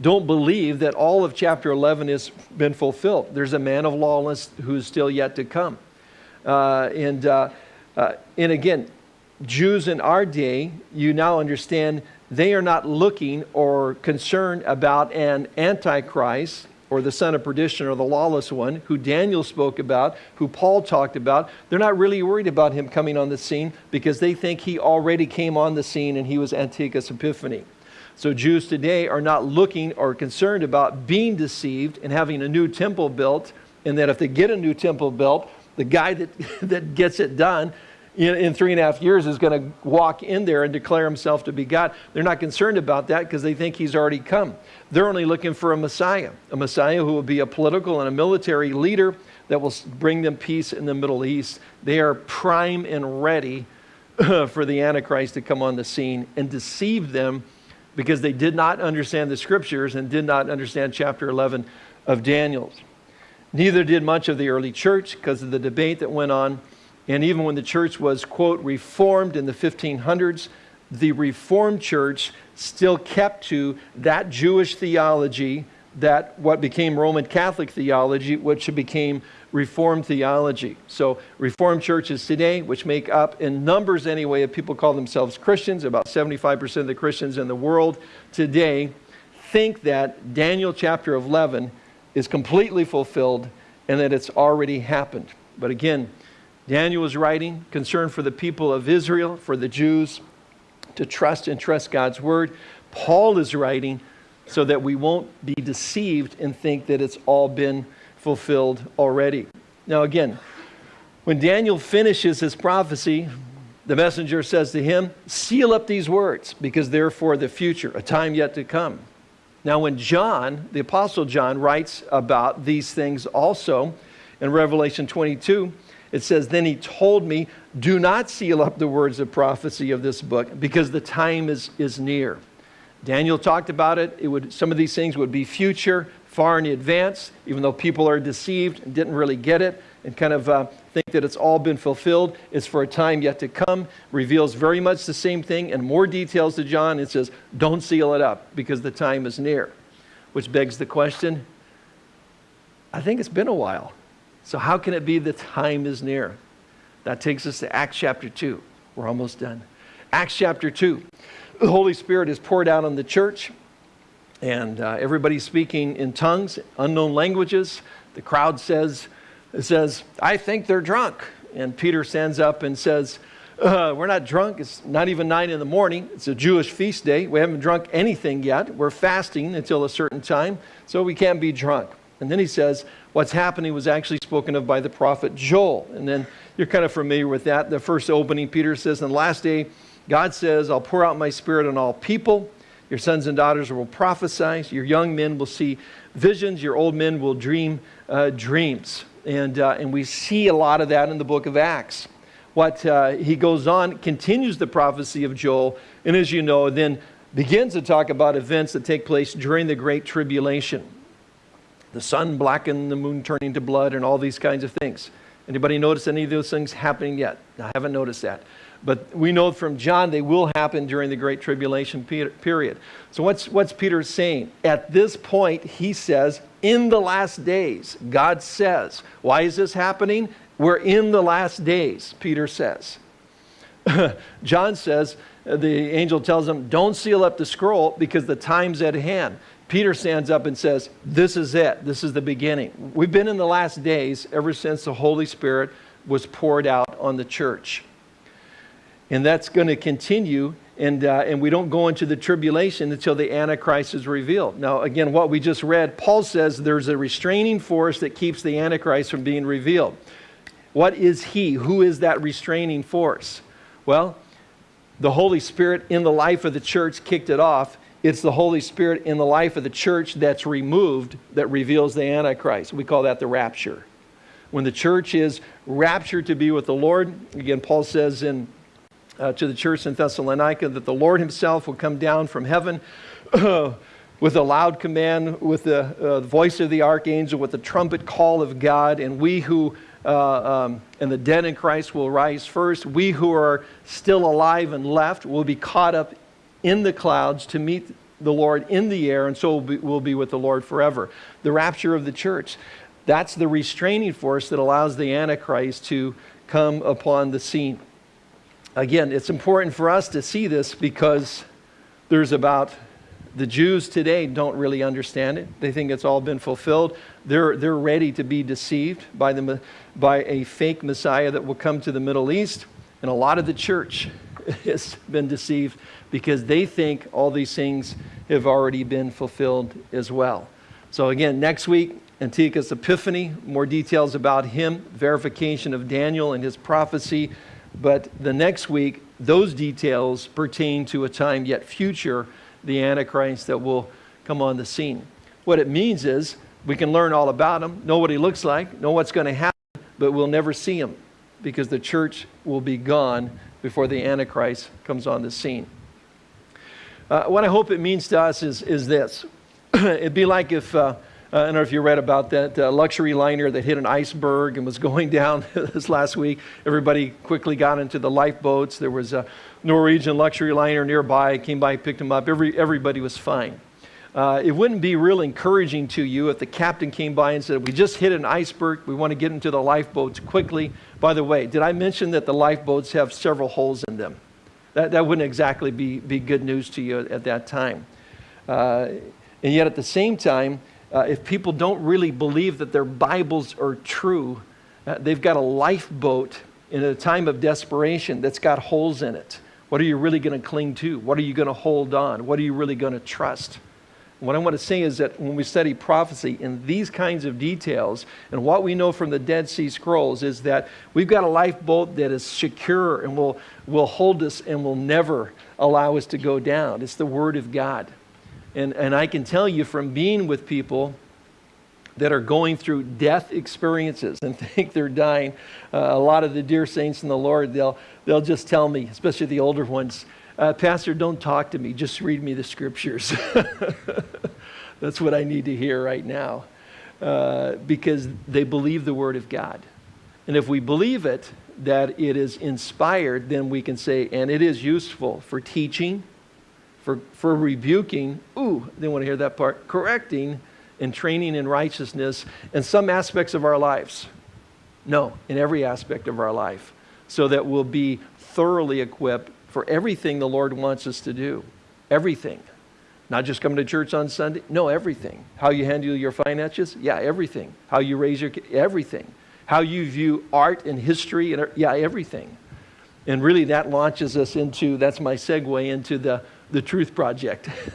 don't believe that all of chapter 11 has been fulfilled. There's a man of lawlessness who's still yet to come. Uh, and, uh, uh, and again, Jews in our day, you now understand they are not looking or concerned about an antichrist or the son of perdition or the lawless one who Daniel spoke about, who Paul talked about. They're not really worried about him coming on the scene because they think he already came on the scene and he was Antiochus Epiphanes. So Jews today are not looking or concerned about being deceived and having a new temple built, and that if they get a new temple built, the guy that, that gets it done in, in three and a half years is going to walk in there and declare himself to be God. They're not concerned about that because they think he's already come. They're only looking for a Messiah, a Messiah who will be a political and a military leader that will bring them peace in the Middle East. They are prime and ready for the Antichrist to come on the scene and deceive them because they did not understand the scriptures and did not understand chapter 11 of Daniel. Neither did much of the early church because of the debate that went on. And even when the church was, quote, reformed in the 1500s, the Reformed church still kept to that Jewish theology that what became Roman Catholic theology, which became Reformed theology. So, Reformed churches today, which make up in numbers anyway if people call themselves Christians, about 75% of the Christians in the world today think that Daniel chapter 11 is completely fulfilled and that it's already happened. But again, Daniel was writing, concerned for the people of Israel, for the Jews, to trust and trust God's word. Paul is writing so that we won't be deceived and think that it's all been fulfilled already. Now, again, when Daniel finishes his prophecy, the messenger says to him, Seal up these words, because they're for the future, a time yet to come. Now, when John, the Apostle John, writes about these things also in Revelation 22, it says, Then he told me, Do not seal up the words of prophecy of this book, because the time is, is near. Daniel talked about it. it would, some of these things would be future, far in advance, even though people are deceived and didn't really get it and kind of uh, think that it's all been fulfilled. It's for a time yet to come. Reveals very much the same thing and more details to John. It says, don't seal it up because the time is near. Which begs the question I think it's been a while. So, how can it be the time is near? That takes us to Acts chapter 2. We're almost done. Acts chapter 2. The Holy Spirit is poured out on the church and uh, everybody's speaking in tongues, unknown languages. The crowd says, says, I think they're drunk. And Peter stands up and says, uh, We're not drunk. It's not even nine in the morning. It's a Jewish feast day. We haven't drunk anything yet. We're fasting until a certain time, so we can't be drunk. And then he says, What's happening was actually spoken of by the prophet Joel. And then you're kind of familiar with that. The first opening, Peter says, In the last day, God says, I'll pour out my spirit on all people. Your sons and daughters will prophesy. Your young men will see visions. Your old men will dream uh, dreams. And, uh, and we see a lot of that in the book of Acts. What uh, he goes on, continues the prophecy of Joel, and as you know, then begins to talk about events that take place during the Great Tribulation. The sun blackened, the moon turning to blood, and all these kinds of things. Anybody notice any of those things happening yet? I haven't noticed that. But we know from John they will happen during the Great Tribulation period. So, what's, what's Peter saying? At this point, he says, in the last days, God says. Why is this happening? We're in the last days, Peter says. John says, uh, the angel tells him, don't seal up the scroll because the time's at hand. Peter stands up and says, This is it. This is the beginning. We've been in the last days ever since the Holy Spirit was poured out on the church. And that's going to continue, and, uh, and we don't go into the tribulation until the Antichrist is revealed. Now, again, what we just read, Paul says there's a restraining force that keeps the Antichrist from being revealed. What is he? Who is that restraining force? Well, the Holy Spirit in the life of the church kicked it off. It's the Holy Spirit in the life of the church that's removed that reveals the Antichrist. We call that the rapture. When the church is raptured to be with the Lord, again, Paul says in uh, to the church in Thessalonica that the Lord Himself will come down from heaven with a loud command, with the uh, voice of the archangel, with the trumpet call of God, and we who uh, um, and the dead in Christ will rise first. We who are still alive and left will be caught up in the clouds to meet the Lord in the air, and so we'll be, with the Lord forever. The rapture of the church. That's the restraining force that allows the Antichrist to come upon the scene again, it's important for us to see this because there's about the Jews today don't really understand it. They think it's all been fulfilled. They're, they're ready to be deceived by, the, by a fake Messiah that will come to the Middle East. And a lot of the church has been deceived because they think all these things have already been fulfilled as well. So, again, next week, Antiochus Epiphanes, more details about him, verification of Daniel and his prophecy. But the next week, those details pertain to a time yet future, the Antichrist that will come on the scene. What it means is we can learn all about him, know what he looks like, know what's going to happen, but we'll never see him because the church will be gone before the Antichrist comes on the scene. Uh, what I hope it means to us is, is this. It'd be like if uh, uh, I don't know if you read about that uh, luxury liner that hit an iceberg and was going down this last week. Everybody quickly got into the lifeboats. There was a Norwegian luxury liner nearby, came by, picked them up. Every, everybody was fine. Uh, it wouldn't be real encouraging to you if the captain came by and said, We just hit an iceberg. We want to get into the lifeboats quickly. By the way, did I mention that the lifeboats have several holes in them? That, that wouldn't exactly be, be good news to you at that time. Uh, and yet, at the same time, uh, if people don't really believe that their Bibles are true, uh, they've got a lifeboat in a time of desperation that's got holes in it. What are you really going to cling to? What are you going to hold on? What are you really going to trust? What I want to say is that when we study prophecy in these kinds of details, and what we know from the Dead Sea Scrolls is that we've got a lifeboat that is secure and will, will hold us and will never allow us to go down. It's the Word of God. And, and I can tell you from being with people that are going through death experiences and think they're dying, uh, a lot of the dear saints in the Lord, they'll, they'll just tell me, especially the older ones, uh, Pastor, don't talk to me, just read me the scriptures. That's what I need to hear right now uh, because they believe the Word of God. And if we believe it, that it is inspired, then we can say, and it is useful for teaching, for, for rebuking, ooh, they want to hear that part, correcting, and training in righteousness in some aspects of our lives. No, in every aspect of our life, so that we'll be thoroughly equipped for everything the Lord wants us to do. Everything. Not just coming to church on Sunday. No, everything. How you handle your finances? Yeah, everything. How you raise your everything. How you view art and history and er, yeah, everything. And really that launches us into that's my segue into the the truth project.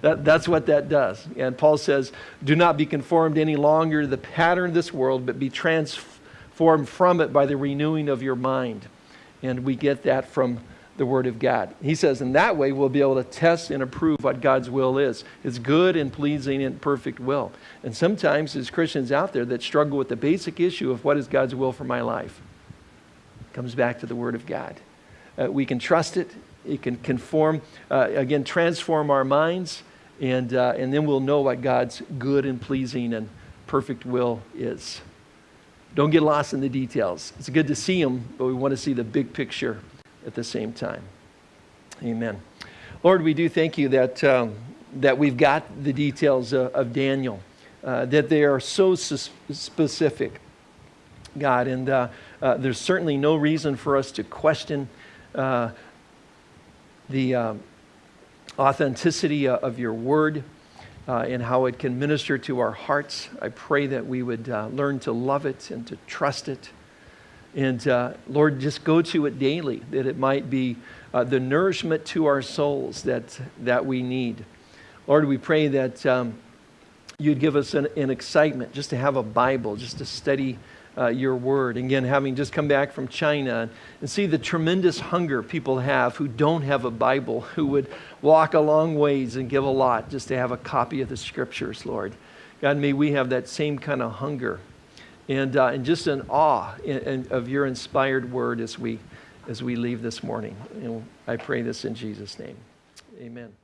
that, that's what that does. And Paul says, Do not be conformed any longer to the pattern of this world, but be transformed from it by the renewing of your mind. And we get that from the Word of God. He says, in that way, we'll be able to test and approve what God's will is. It's good and pleasing and perfect will. And sometimes there's Christians out there that struggle with the basic issue of what is God's will for my life. It comes back to the Word of God. Uh, we can trust it. It can conform, uh, again, transform our minds, and, uh, and then we'll know what God's good and pleasing and perfect will is. Don't get lost in the details. It's good to see them, but we want to see the big picture at the same time. Amen. Lord, we do thank you that, um, that we've got the details of, of Daniel, uh, that they are so specific, God, and uh, uh, there's certainly no reason for us to question uh, the um, authenticity of your word. Uh, and how it can minister to our hearts. I pray that we would uh, learn to love it and to trust it and uh, Lord, just go to it daily, that it might be uh, the nourishment to our souls that, that we need. Lord, we pray that um, you'd give us an, an, excitement just to have a Bible, just to study uh, your word. Again, having just come back from China and see the tremendous hunger people have who don't have a Bible, who would walk a long ways and give a lot just to have a copy of the scriptures, Lord. God, may we have that same kind of hunger and, uh, and just in awe in, in, of your inspired word as we, as we leave this morning. And I pray this in Jesus' name. Amen.